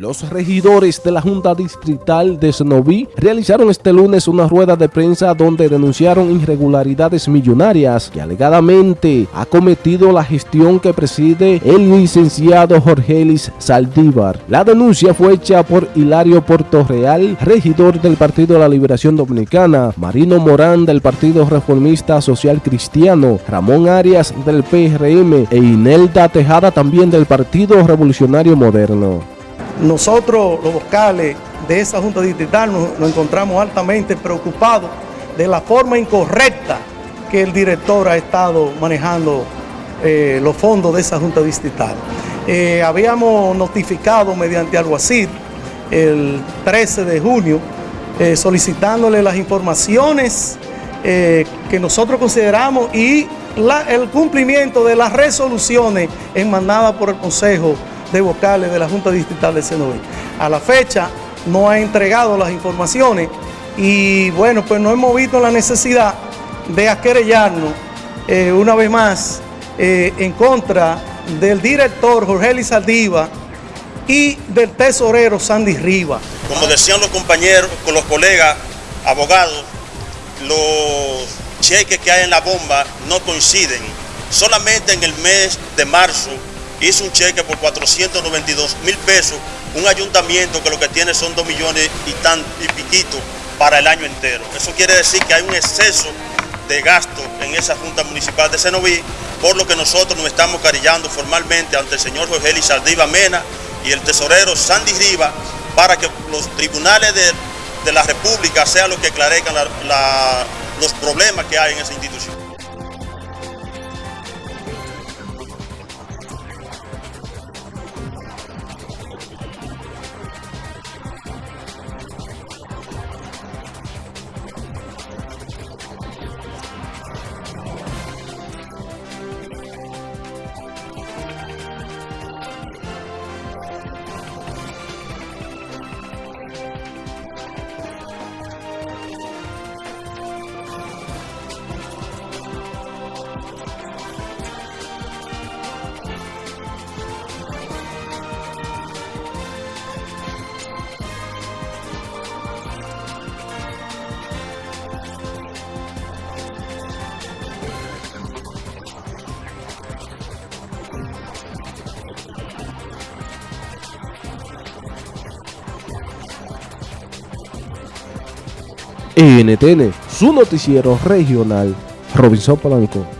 Los regidores de la Junta Distrital de Senoví realizaron este lunes una rueda de prensa donde denunciaron irregularidades millonarias que alegadamente ha cometido la gestión que preside el licenciado Jorgelis Saldívar. La denuncia fue hecha por Hilario Portorreal, regidor del Partido de la Liberación Dominicana, Marino Morán del Partido Reformista Social Cristiano, Ramón Arias del PRM e Inelda Tejada también del Partido Revolucionario Moderno. Nosotros, los vocales de esa Junta Distrital, nos, encontramos altamente preocupados de la forma incorrecta que el director ha estado manejando eh, los fondos de esa Junta Distrital. Eh, habíamos notificado mediante alguacil el 13 de junio eh, solicitándole las informaciones que nosotros consideramos y el cumplimiento de las resoluciones enmanadas por el Consejo de vocales de la Junta Distrital de Senoví. A la fecha no ha entregado las informaciones y bueno, pues no hemos visto la necesidad de aquerellarnos eh, una vez más eh, en contra del director Jorge Lizaldiva y del tesorero Sandy Riva. Como decían los compañeros, con los colegas abogados, los cheques que hay en la bomba no coinciden. Solamente en el mes de marzo hizo un cheque por 492 mil pesos, un ayuntamiento que lo que tiene son 2 millones y, tan, y piquito para el año entero. Eso quiere decir que hay un exceso de gasto en esa Junta Municipal de Senoví, por lo que nosotros nos estamos carillando formalmente ante el señor Jorge Lizardiva Mena y el tesorero Sandy Riva para que los tribunales de, la República sean los que aclarezcan los problemas que hay en esa institución. NTN, su noticiero regional, Robinson Polanco.